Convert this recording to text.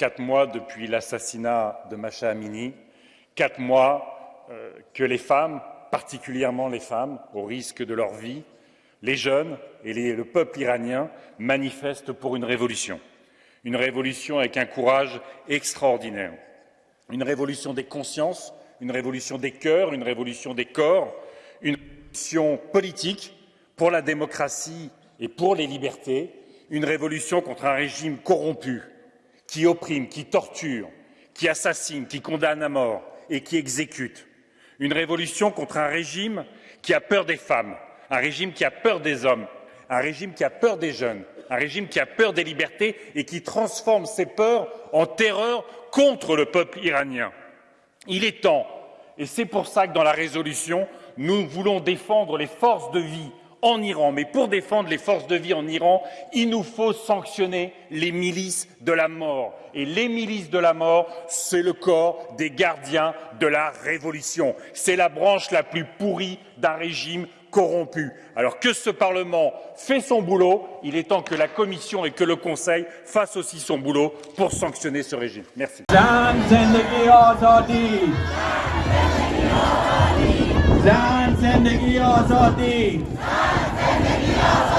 quatre mois depuis l'assassinat de Macha Amini, quatre mois euh, que les femmes, particulièrement les femmes, au risque de leur vie, les jeunes et le peuple iranien manifestent pour une révolution. Une révolution avec un courage extraordinaire. Une révolution des consciences, une révolution des cœurs, une révolution des corps, une révolution politique pour la démocratie et pour les libertés, une révolution contre un régime corrompu qui opprime, qui torture, qui assassine, qui condamne à mort et qui exécute. Une révolution contre un régime qui a peur des femmes, un régime qui a peur des hommes, un régime qui a peur des jeunes, un régime qui a peur des libertés et qui transforme ses peurs en terreur contre le peuple iranien. Il est temps, et c'est pour ça que dans la résolution, nous voulons défendre les forces de vie en Iran. Mais pour défendre les forces de vie en Iran, il nous faut sanctionner les milices de la mort. Et les milices de la mort, c'est le corps des gardiens de la révolution. C'est la branche la plus pourrie d'un régime corrompu. Alors que ce Parlement fait son boulot, il est temps que la Commission et que le Conseil fassent aussi son boulot pour sanctionner ce régime. Merci. زن زندگی آزادی Hallelujah.